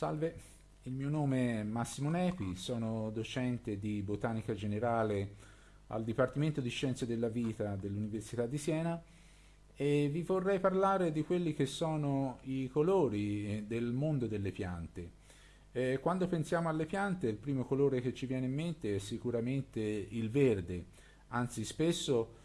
Salve, il mio nome è Massimo Nepi, sono docente di botanica generale al Dipartimento di Scienze della Vita dell'Università di Siena e vi vorrei parlare di quelli che sono i colori eh, del mondo delle piante. Eh, quando pensiamo alle piante il primo colore che ci viene in mente è sicuramente il verde, anzi spesso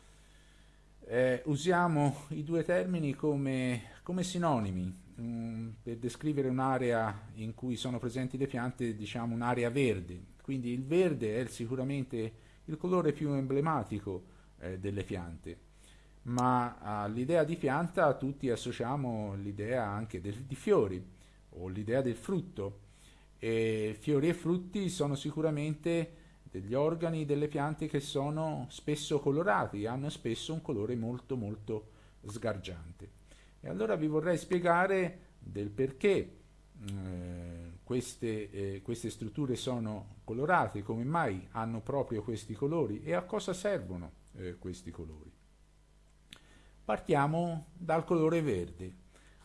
eh, usiamo i due termini come, come sinonimi, um, per descrivere un'area in cui sono presenti le piante, diciamo un'area verde. Quindi il verde è sicuramente il colore più emblematico eh, delle piante, ma all'idea di pianta tutti associamo l'idea anche del, di fiori o l'idea del frutto. E fiori e frutti sono sicuramente degli organi delle piante che sono spesso colorati, hanno spesso un colore molto molto sgargiante. E allora vi vorrei spiegare del perché eh, queste, eh, queste strutture sono colorate, come mai hanno proprio questi colori e a cosa servono eh, questi colori. Partiamo dal colore verde,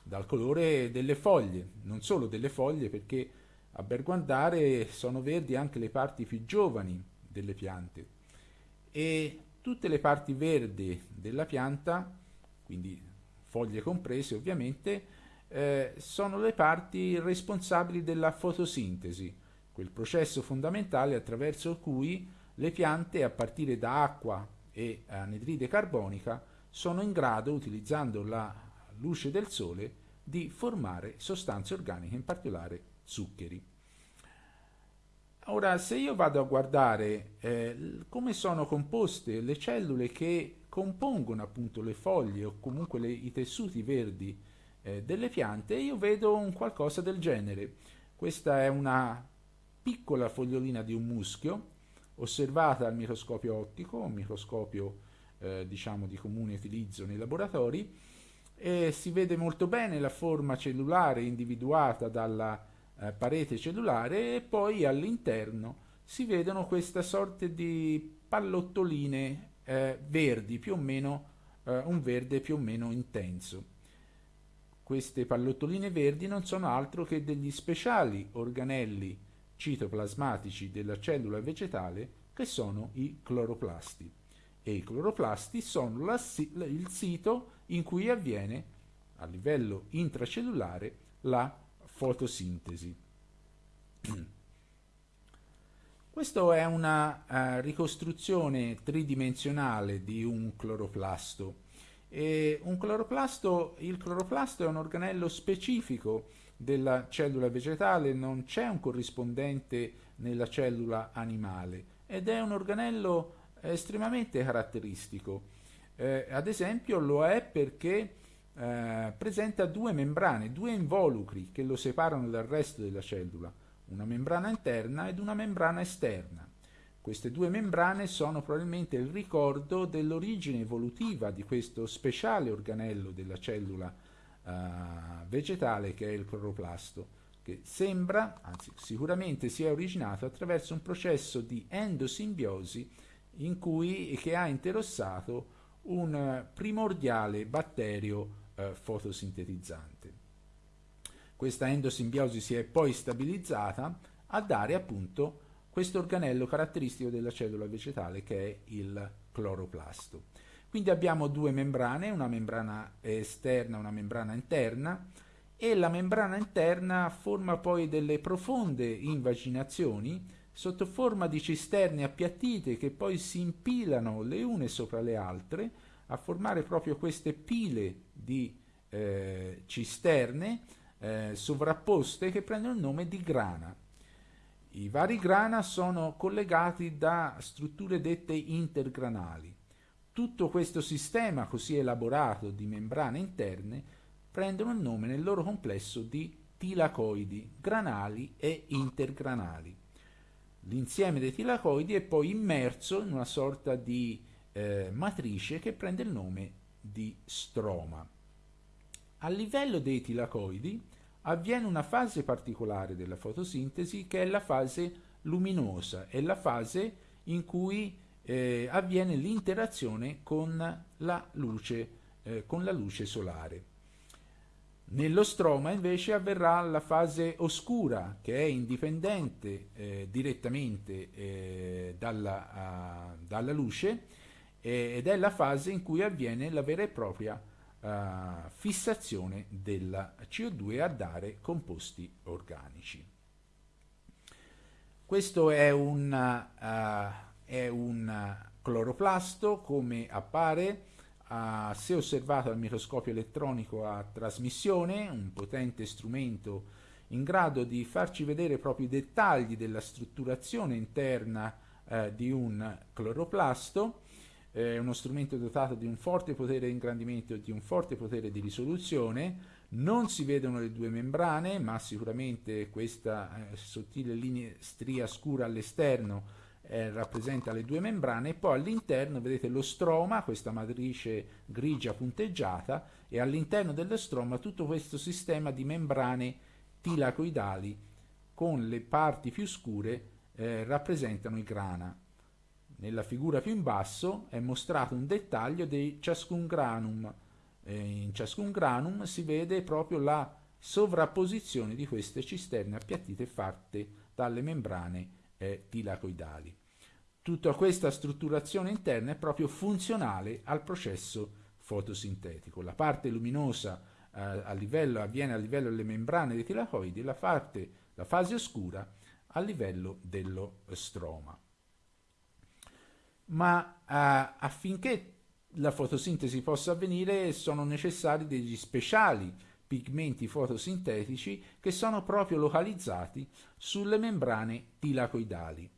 dal colore delle foglie, non solo delle foglie perché a berguandare sono verdi anche le parti più giovani delle piante e tutte le parti verdi della pianta, quindi foglie comprese ovviamente, eh, sono le parti responsabili della fotosintesi, quel processo fondamentale attraverso cui le piante a partire da acqua e anidride carbonica sono in grado, utilizzando la luce del sole, di formare sostanze organiche, in particolare zuccheri. Ora, se io vado a guardare eh, come sono composte le cellule che compongono appunto le foglie o comunque le, i tessuti verdi eh, delle piante, io vedo un qualcosa del genere. Questa è una piccola fogliolina di un muschio osservata al microscopio ottico, un microscopio eh, diciamo di comune utilizzo nei laboratori, e si vede molto bene la forma cellulare individuata dalla eh, parete cellulare e poi all'interno si vedono questa sorta di pallottoline eh, verdi, più o meno eh, un verde più o meno intenso. Queste pallottoline verdi non sono altro che degli speciali organelli citoplasmatici della cellula vegetale che sono i cloroplasti. E i cloroplasti sono la, il sito in cui avviene a livello intracellulare la fotosintesi. Questa è una uh, ricostruzione tridimensionale di un cloroplasto. Un cloroplasto, il cloroplasto è un organello specifico della cellula vegetale, non c'è un corrispondente nella cellula animale ed è un organello estremamente caratteristico. Eh, ad esempio lo è perché eh, presenta due membrane, due involucri che lo separano dal resto della cellula una membrana interna ed una membrana esterna. Queste due membrane sono probabilmente il ricordo dell'origine evolutiva di questo speciale organello della cellula uh, vegetale che è il cloroplasto, che sembra, anzi sicuramente si è originato attraverso un processo di endosimbiosi in cui, che ha interessato un primordiale batterio uh, fotosintetizzante. Questa endosimbiosi si è poi stabilizzata a dare appunto questo organello caratteristico della cellula vegetale che è il cloroplasto. Quindi abbiamo due membrane, una membrana esterna e una membrana interna e la membrana interna forma poi delle profonde invaginazioni sotto forma di cisterne appiattite che poi si impilano le une sopra le altre a formare proprio queste pile di eh, cisterne eh, sovrapposte che prendono il nome di grana. I vari grana sono collegati da strutture dette intergranali. Tutto questo sistema così elaborato di membrane interne prendono il nome nel loro complesso di tilacoidi, granali e intergranali. L'insieme dei tilacoidi è poi immerso in una sorta di eh, matrice che prende il nome di stroma. A livello dei tilacoidi avviene una fase particolare della fotosintesi che è la fase luminosa, è la fase in cui eh, avviene l'interazione con la luce, eh, con la luce solare. Nello stroma invece avverrà la fase oscura che è indipendente eh, direttamente eh, dalla, uh, dalla, luce eh, ed è la fase in cui avviene la vera e propria uh, fissazione della CO2 a dare composti organici. Questo è un, uh, è un cloroplasto come appare uh, se osservato al microscopio elettronico a trasmissione, un potente strumento in grado di farci vedere proprio i dettagli della strutturazione interna uh, di un cloroplasto, è uno strumento dotato di un forte potere di ingrandimento e di un forte potere di risoluzione, non si vedono le due membrane, ma sicuramente questa eh, sottile linea stria scura all'esterno eh, rappresenta le due membrane e poi all'interno vedete lo stroma, questa matrice grigia punteggiata e all'interno dello stroma tutto questo sistema di membrane tilacoidali con le parti più scure eh, rappresentano i grana. Nella figura più in basso è mostrato un dettaglio di ciascun granum. In ciascun granum si vede proprio la sovrapposizione di queste cisterne appiattite fatte dalle membrane tilacoidali. Tutta questa strutturazione interna è proprio funzionale al processo fotosintetico. La parte luminosa eh, a livello, avviene a livello delle membrane dei tilacoidi, la, la fase oscura a livello dello stroma. Ma eh, affinché la fotosintesi possa avvenire sono necessari degli speciali pigmenti fotosintetici che sono proprio localizzati sulle membrane tilacoidali.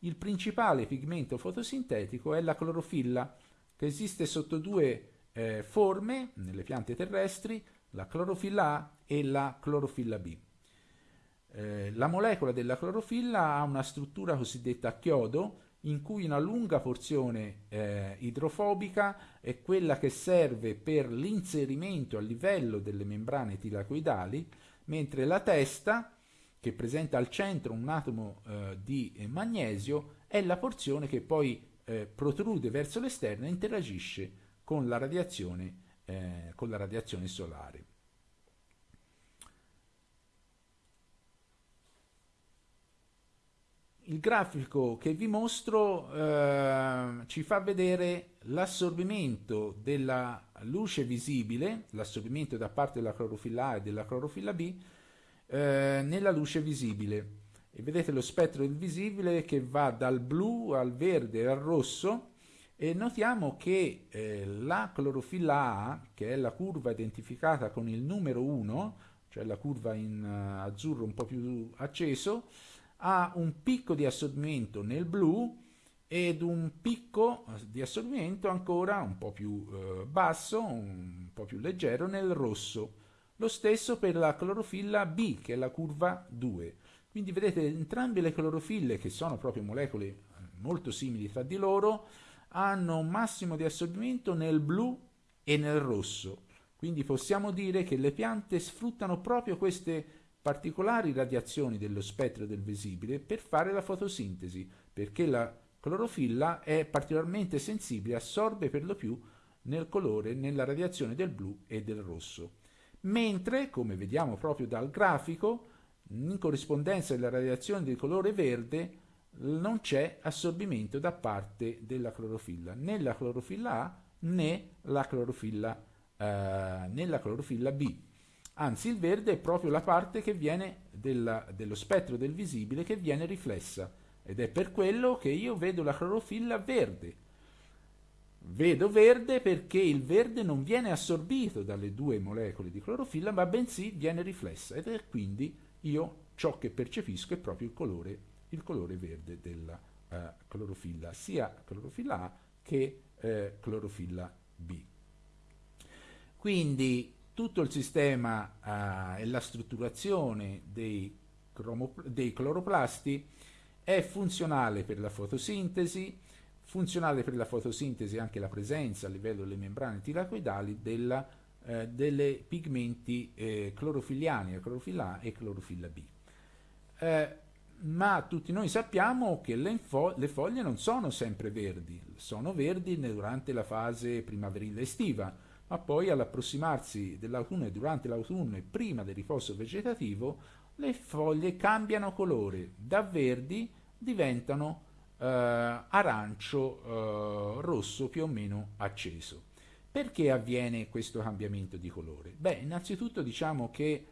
Il principale pigmento fotosintetico è la clorofilla, che esiste sotto due eh, forme nelle piante terrestri, la clorofilla A e la clorofilla B. Eh, la molecola della clorofilla ha una struttura cosiddetta a chiodo, in cui una lunga porzione eh, idrofobica è quella che serve per l'inserimento a livello delle membrane tilacoidali, mentre la testa, che presenta al centro un atomo eh, di magnesio, è la porzione che poi eh, protrude verso l'esterno e interagisce con la radiazione, eh, con la radiazione solare. Il grafico che vi mostro eh, ci fa vedere l'assorbimento della luce visibile, l'assorbimento da parte della clorofilla A e della clorofilla B, eh, nella luce visibile. E vedete lo spettro del visibile che va dal blu al verde al rosso e notiamo che eh, la clorofilla A, che è la curva identificata con il numero 1, cioè la curva in uh, azzurro un po' più acceso, ha un picco di assorbimento nel blu ed un picco di assorbimento ancora un po' più eh, basso, un po' più leggero nel rosso. Lo stesso per la clorofilla B, che è la curva 2. Quindi vedete entrambe le clorofille, che sono proprio molecole eh, molto simili tra di loro, hanno un massimo di assorbimento nel blu e nel rosso. Quindi possiamo dire che le piante sfruttano proprio queste particolari radiazioni dello spettro del visibile per fare la fotosintesi, perché la clorofilla è particolarmente sensibile, assorbe per lo più nel colore, nella radiazione del blu e del rosso mentre, come vediamo proprio dal grafico, in corrispondenza della radiazione di colore verde non c'è assorbimento da parte della clorofilla, né la clorofilla A né la clorofilla, eh, né la clorofilla B. Anzi, il verde è proprio la parte che viene della, dello spettro del visibile che viene riflessa. Ed è per quello che io vedo la clorofilla verde, Vedo verde perché il verde non viene assorbito dalle due molecole di clorofilla, ma bensì viene riflessa. Ed è quindi io ciò che percepisco è proprio il colore, il colore verde della uh, clorofilla, sia clorofilla A che uh, clorofilla B. Quindi tutto il sistema uh, e la strutturazione dei, dei cloroplasti è funzionale per la fotosintesi, Funzionale per la fotosintesi anche la presenza a livello delle membrane tilacoidali della, eh, delle pigmenti eh, clorofilliani, clorofilla A e clorofilla B. Eh, ma tutti noi sappiamo che le, le, foglie non sono sempre verdi, sono verdi durante la fase primaverile estiva, ma poi all'approssimarsi dell'autunno e durante l'autunno e prima del riposo vegetativo le foglie cambiano colore, da verdi diventano eh, arancio eh, rosso più o meno acceso. Perché avviene questo cambiamento di colore? Beh, innanzitutto diciamo che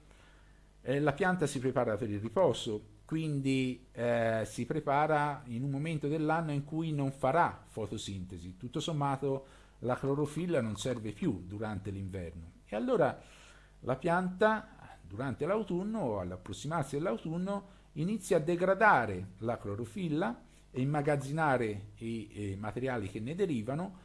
eh, la pianta si prepara per il riposo, quindi eh, si prepara in un momento dell'anno in cui non farà fotosintesi. Tutto sommato la clorofilla non serve più durante l'inverno. E allora la pianta durante l'autunno o all'approssimarsi dell'autunno inizia a degradare la clorofilla e immagazzinare i, i materiali che ne derivano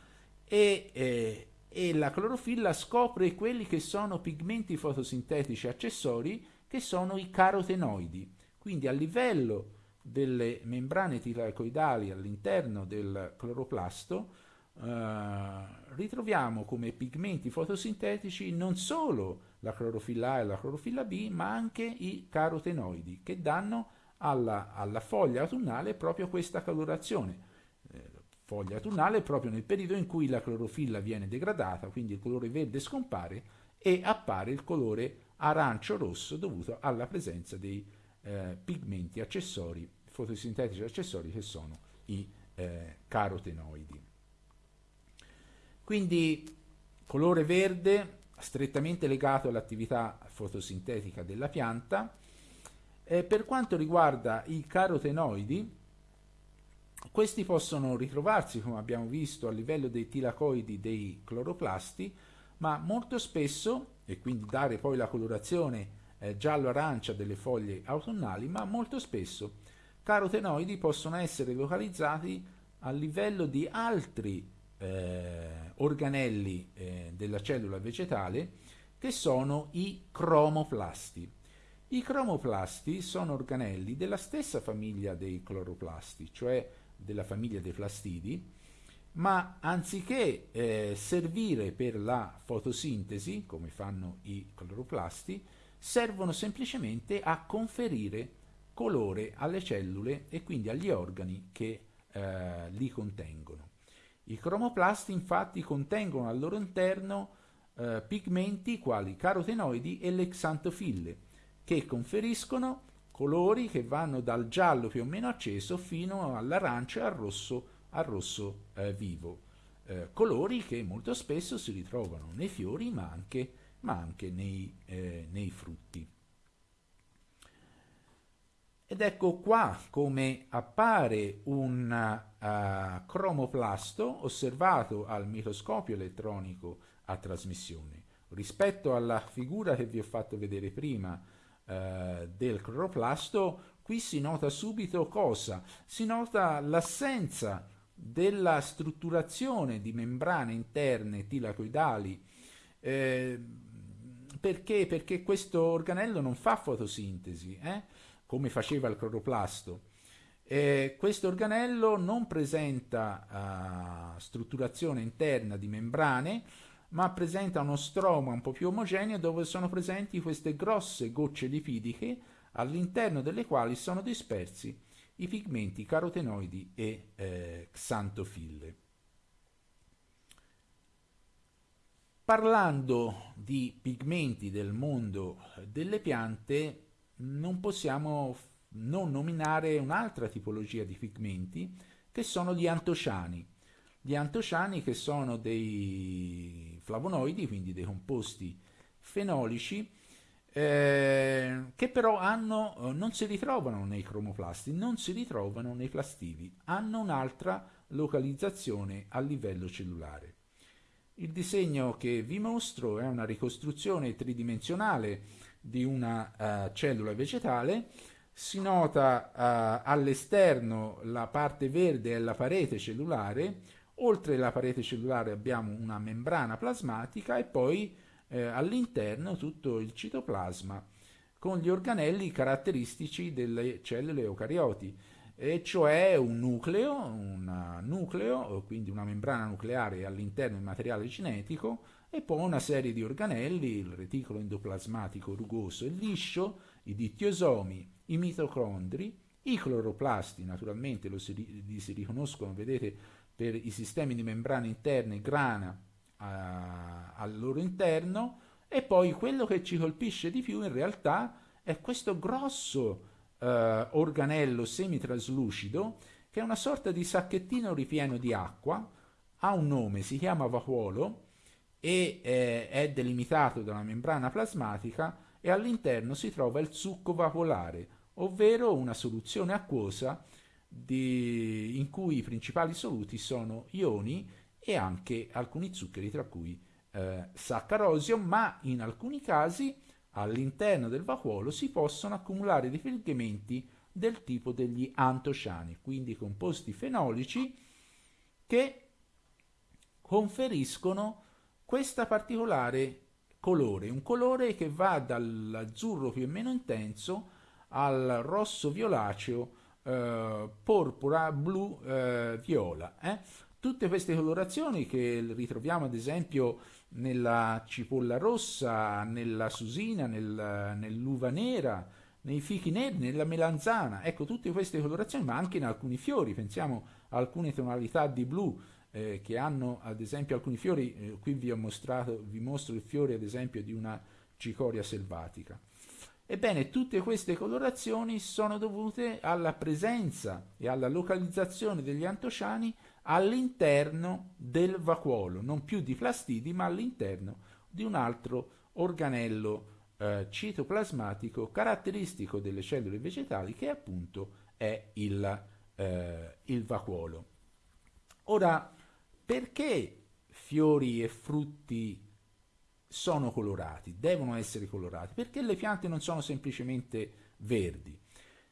e, eh, e la clorofilla scopre quelli che sono pigmenti fotosintetici accessori che sono i carotenoidi. Quindi a livello delle membrane tilacoidali all'interno del cloroplasto eh, ritroviamo come pigmenti fotosintetici non solo la clorofilla A e la clorofilla B, ma anche i carotenoidi che danno alla, alla foglia autunnale proprio questa colorazione. Eh, foglia autunnale proprio nel periodo in cui la clorofilla viene degradata, quindi il colore verde scompare e appare il colore arancio-rosso dovuto alla presenza dei eh, pigmenti accessori, fotosintetici accessori che sono i eh, carotenoidi. Quindi colore verde strettamente legato all'attività fotosintetica della pianta. Eh, per quanto riguarda i carotenoidi, questi possono ritrovarsi, come abbiamo visto, a livello dei tilacoidi dei cloroplasti, ma molto spesso, e quindi dare poi la colorazione eh, giallo-arancia delle foglie autunnali, ma molto spesso carotenoidi possono essere localizzati a livello di altri eh, organelli eh, della cellula vegetale che sono i cromoplasti. I cromoplasti sono organelli della stessa famiglia dei cloroplasti, cioè della famiglia dei plastidi, ma anziché eh, servire per la fotosintesi, come fanno i cloroplasti, servono semplicemente a conferire colore alle cellule e quindi agli organi che eh, li contengono. I cromoplasti infatti contengono al loro interno eh, pigmenti quali carotenoidi e le xantofille, che conferiscono colori che vanno dal giallo più o meno acceso fino all'arancio e al rosso, al rosso eh, vivo. Eh, colori che molto spesso si ritrovano nei fiori ma anche, ma anche nei, eh, nei frutti. Ed ecco qua come appare un uh, cromoplasto osservato al microscopio elettronico a trasmissione. Rispetto alla figura che vi ho fatto vedere prima uh, del cloroplasto, qui si nota subito cosa? Si nota l'assenza della strutturazione di membrane interne tilacoidali. Eh, perché? Perché questo organello non fa fotosintesi. Eh? Come faceva il cloroplasto. Eh, questo organello non presenta uh, strutturazione interna di membrane, ma presenta uno stroma un po' più omogeneo dove sono presenti queste grosse gocce lipidiche all'interno delle quali sono dispersi i pigmenti carotenoidi e eh, xantofille. Parlando di pigmenti del mondo delle piante, non possiamo non nominare un'altra tipologia di pigmenti che sono gli antociani. Gli antociani che sono dei flavonoidi, quindi dei composti fenolici, eh, che però hanno, eh, non si ritrovano nei cromoplasti, non si ritrovano nei plastidi, hanno un'altra localizzazione a livello cellulare. Il disegno che vi mostro è una ricostruzione tridimensionale di una uh, cellula vegetale, si nota uh, all'esterno la parte verde è la parete cellulare, oltre la parete cellulare abbiamo una membrana plasmatica e poi eh, all'interno tutto il citoplasma con gli organelli caratteristici delle cellule eucarioti, e cioè un nucleo, un nucleo, quindi una membrana nucleare all'interno del materiale genetico, e poi una serie di organelli, il reticolo endoplasmatico rugoso e liscio, i dittiosomi, i mitocondri, i cloroplasti, naturalmente lo si, li si riconoscono, vedete, per i sistemi di membrane interne grana, a, al loro interno e poi quello che ci colpisce di più in realtà è questo grosso eh, organello semitraslucido che è una sorta di sacchettino ripieno di acqua, ha un nome, si chiama vacuolo e eh, è delimitato da una membrana plasmatica e all'interno si trova il succo vacuolare, ovvero una soluzione acquosa di, in cui i principali soluti sono ioni e anche alcuni zuccheri, tra cui eh, saccarosio, ma in alcuni casi all'interno del vacuolo si possono accumulare dei pigmenti del tipo degli antociani, quindi composti fenolici che conferiscono questa particolare colore, un colore che va dall'azzurro più o meno intenso al rosso violaceo, eh, porpora, blu, eh, viola. Eh? Tutte queste colorazioni che ritroviamo ad esempio nella cipolla rossa, nella susina, nel, nell'uva nera, nei fichi neri, nella melanzana, ecco tutte queste colorazioni, ma anche in alcuni fiori, pensiamo a alcune tonalità di blu, eh, che hanno ad esempio alcuni fiori, eh, qui vi ho mostrato, vi mostro il fiore ad esempio di una cicoria selvatica. Ebbene, tutte queste colorazioni sono dovute alla presenza e alla localizzazione degli antociani all'interno del vacuolo, non più di plastidi, ma all'interno di un altro organello eh, citoplasmatico caratteristico delle cellule vegetali che appunto è il, eh, il vacuolo. Ora, perché fiori e frutti sono colorati, devono essere colorati? Perché le piante non sono semplicemente verdi?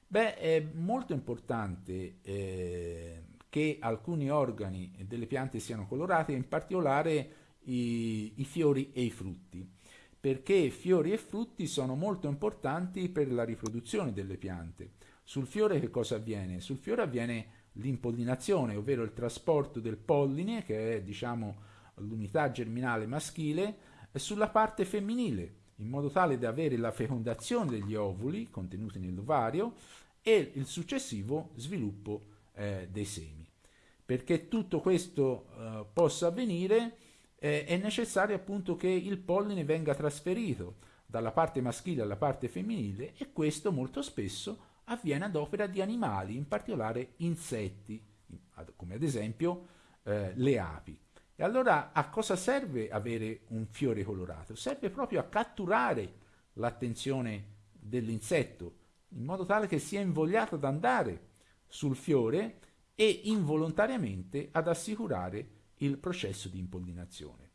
Beh, è molto importante eh, che alcuni organi delle piante siano colorati, in particolare i, i fiori e i frutti, perché fiori e frutti sono molto importanti per la riproduzione delle piante. Sul fiore che cosa avviene? Sul fiore avviene l'impollinazione, ovvero il trasporto del polline, che è diciamo l'unità germinale maschile, sulla parte femminile, in modo tale da avere la fecondazione degli ovuli contenuti nell'ovario e il successivo sviluppo eh, dei semi. Perché tutto questo eh, possa avvenire eh, è necessario appunto che il polline venga trasferito dalla parte maschile alla parte femminile e questo molto spesso avviene ad opera di animali, in particolare insetti, come ad esempio eh, le api. E allora a cosa serve avere un fiore colorato? Serve proprio a catturare l'attenzione dell'insetto, in modo tale che sia invogliato ad andare sul fiore e involontariamente ad assicurare il processo di impollinazione.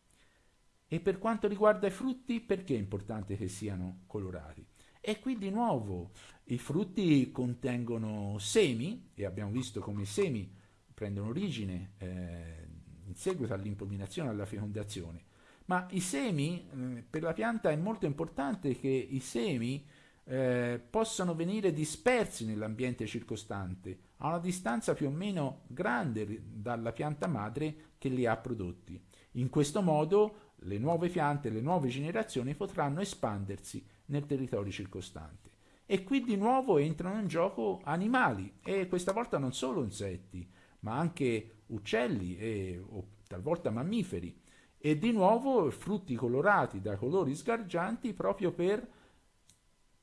E per quanto riguarda i frutti, perché è importante che siano colorati? E qui di nuovo i frutti contengono semi, e abbiamo visto come i semi prendono origine eh, in seguito all'impollinazione alla fecondazione, ma i semi, eh, per la pianta è molto importante che i semi eh, possano venire dispersi nell'ambiente circostante a una distanza più o meno grande dalla pianta madre che li ha prodotti. In questo modo le nuove piante, le nuove generazioni potranno espandersi nel territorio circostante. E qui di nuovo entrano in gioco animali, e questa volta non solo insetti, ma anche uccelli e o talvolta mammiferi, e di nuovo frutti colorati da colori sgargianti proprio per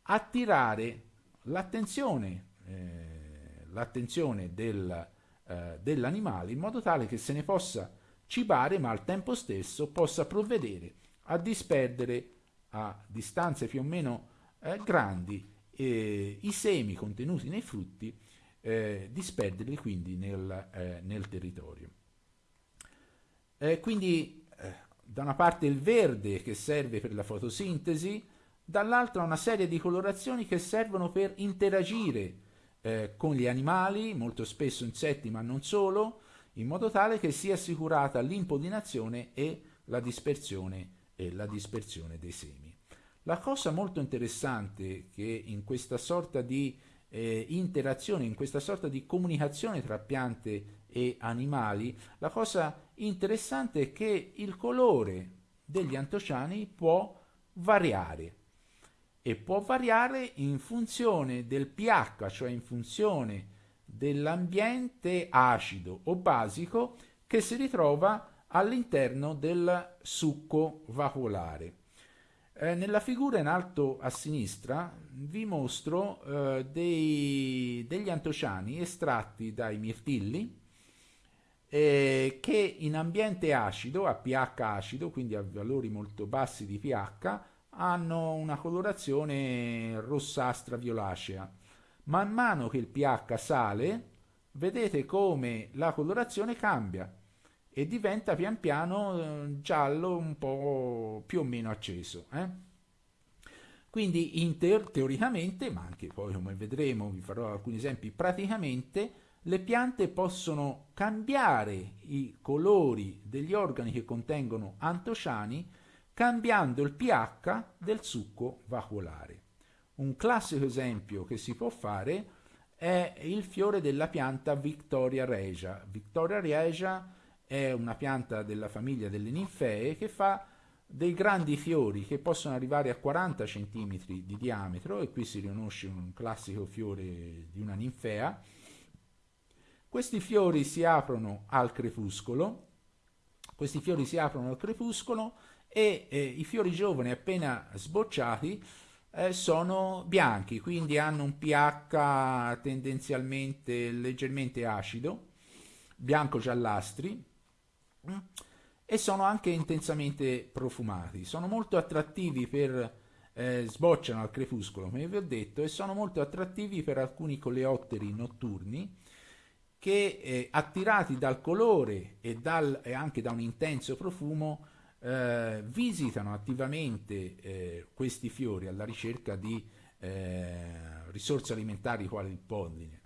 attirare l'attenzione, eh, l'attenzione del, eh, dell'animale in modo tale che se ne possa cibare ma al tempo stesso possa provvedere a disperdere a distanze più o meno eh, grandi eh, i semi contenuti nei frutti, eh, disperderli quindi nel, eh, nel territorio. Eh, quindi eh, da una parte il verde che serve per la fotosintesi, dall'altra una serie di colorazioni che servono per interagire con gli animali, molto spesso insetti ma non solo, in modo tale che sia assicurata l'impollinazione e la dispersione, e la dispersione dei semi. La cosa molto interessante che in questa sorta di eh, interazione, in questa sorta di comunicazione tra piante e animali, la cosa interessante è che il colore degli antociani può variare e può variare in funzione del pH, cioè in funzione dell'ambiente acido o basico che si ritrova all'interno del succo vacuolare. Eh, nella figura in alto a sinistra vi mostro eh, dei, degli antociani estratti dai mirtilli eh, che in ambiente acido, a pH acido, quindi a valori molto bassi di pH, hanno una colorazione rossastra violacea. Man mano che il pH sale, vedete come la colorazione cambia e diventa pian piano eh, giallo un po' più o meno acceso. Eh? Quindi in te teoricamente, ma anche poi come vedremo, vi farò alcuni esempi, praticamente le piante possono cambiare i colori degli organi che contengono antociani cambiando il pH del succo vacuolare. Un classico esempio che si può fare è il fiore della pianta Victoria regia. Victoria regia è una pianta della famiglia delle ninfee che fa dei grandi fiori che possono arrivare a 40 cm di diametro e qui si riconosce un classico fiore di una ninfea. Questi fiori si aprono al crepuscolo, questi fiori si aprono al crepuscolo e eh, i fiori giovani appena sbocciati eh, sono bianchi, quindi hanno un pH tendenzialmente leggermente acido, bianco-giallastri, e sono anche intensamente profumati. Sono molto attrattivi per eh, sbocciano al crepuscolo, come vi ho detto, e sono molto attrattivi per alcuni coleotteri notturni che eh, attirati dal colore e, dal, e, anche da un intenso profumo eh, visitano attivamente eh, questi fiori alla ricerca di eh, risorse alimentari quali il polline.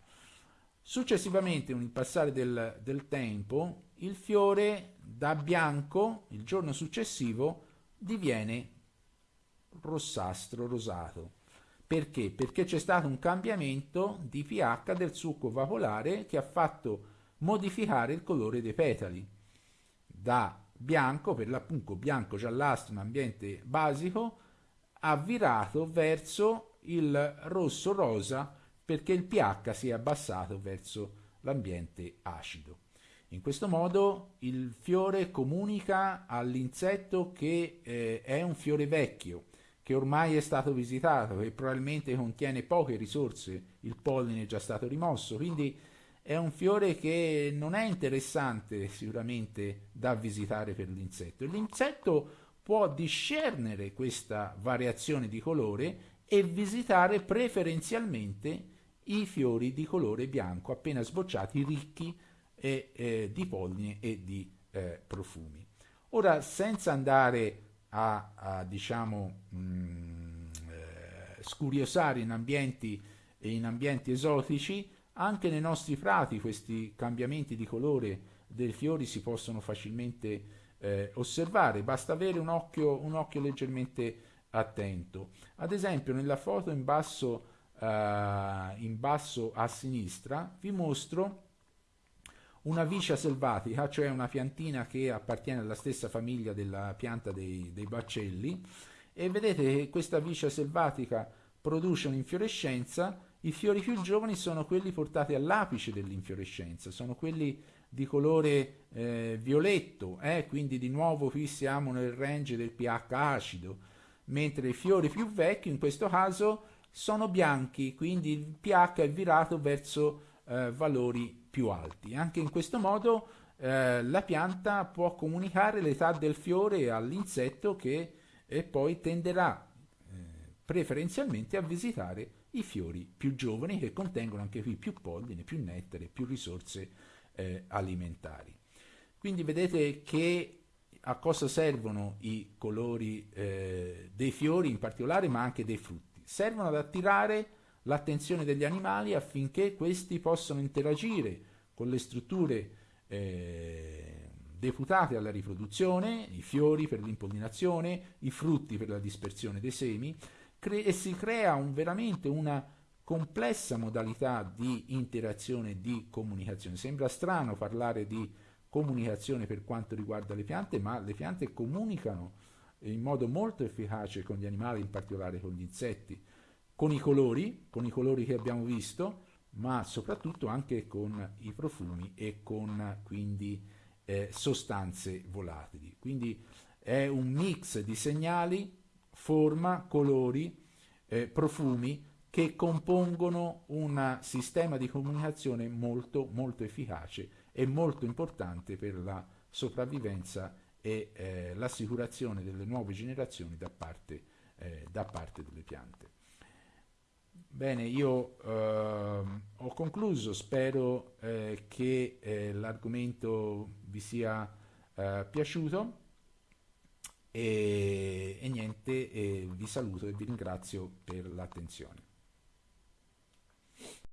Successivamente, con il passare del, del tempo, il fiore da bianco il giorno successivo diviene rossastro, rosato. Perché? Perché c'è stato un cambiamento di pH del succo vaporare che ha fatto modificare il colore dei petali da bianco, per l'appunto bianco giallastro in ambiente basico, ha virato verso il rosso rosa perché il pH si è abbassato verso l'ambiente acido. In questo modo il fiore comunica all'insetto che eh, è un fiore vecchio, che ormai è stato visitato e probabilmente contiene poche risorse, il polline è già stato rimosso, quindi è un fiore che non è interessante sicuramente da visitare per l'insetto. L'insetto può discernere questa variazione di colore e visitare preferenzialmente i fiori di colore bianco appena sbocciati ricchi e, eh, di polline e di eh, profumi. Ora, senza andare a, a diciamo, mh, mm, eh, scuriosare in ambienti, in ambienti esotici, anche nei nostri prati questi cambiamenti di colore dei fiori si possono facilmente eh, osservare, basta avere un occhio, un occhio, leggermente attento. Ad esempio nella foto in basso, uh, in basso a sinistra vi mostro una vicia selvatica, cioè una piantina che appartiene alla stessa famiglia della pianta dei, dei baccelli e vedete che questa vicia selvatica produce un'infiorescenza, i fiori più giovani sono quelli portati all'apice dell'infiorescenza, sono quelli di colore eh, violetto, eh? quindi di nuovo qui siamo nel range del pH acido, mentre i fiori più vecchi in questo caso sono bianchi, quindi il pH è virato verso eh, valori più alti. Anche in questo modo eh, la pianta può comunicare l'età del fiore all'insetto che eh, poi tenderà eh, preferenzialmente a visitare i fiori più giovani che contengono anche qui più polline, più nettare, più risorse eh, alimentari. Quindi vedete che a cosa servono i colori eh, dei fiori in particolare, ma anche dei frutti. Servono ad attirare l'attenzione degli animali affinché questi possano interagire con le strutture eh, deputate alla riproduzione, i fiori per l'impollinazione, i frutti per la dispersione dei semi, e si crea un, veramente una complessa modalità di interazione e di comunicazione. Sembra strano parlare di comunicazione per quanto riguarda le piante, ma le piante comunicano in modo molto efficace con gli animali, in particolare con gli insetti con i colori, con i colori che abbiamo visto, ma soprattutto anche con i profumi e con quindi eh, sostanze volatili. Quindi è un mix di segnali, forma, colori, eh, profumi che compongono un sistema di comunicazione molto molto efficace e molto importante per la sopravvivenza e eh, l'assicurazione delle nuove generazioni da parte, eh, da parte delle piante. Bene, io eh, ho concluso, spero eh, che eh, l'argomento vi sia eh, piaciuto e, e niente, vi saluto e vi ringrazio per l'attenzione.